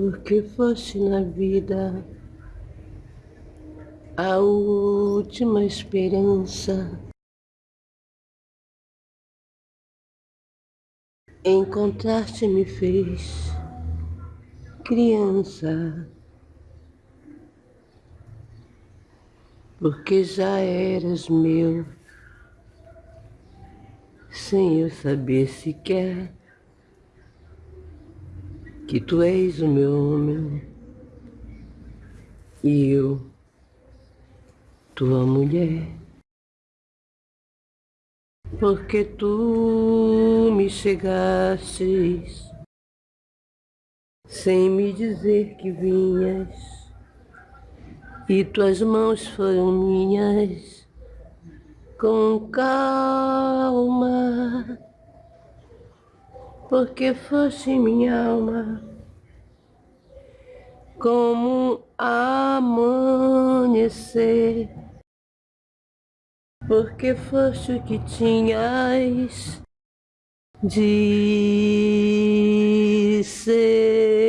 porque foste na vida a última esperança. Encontrar-te me fez criança, porque já eras meu, sem eu saber sequer que tu és o meu homem. E eu, tua mulher. Porque tu me chegastes sem me dizer que vinhas, e tuas mãos foram minhas com calma porque foste minha alma como amanhecer, porque foste o que tinhas de ser.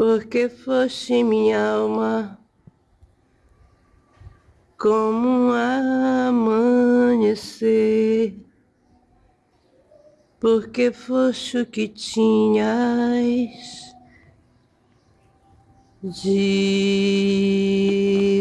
Porque foste minha alma como um amanhecer, porque foste o que tinhas de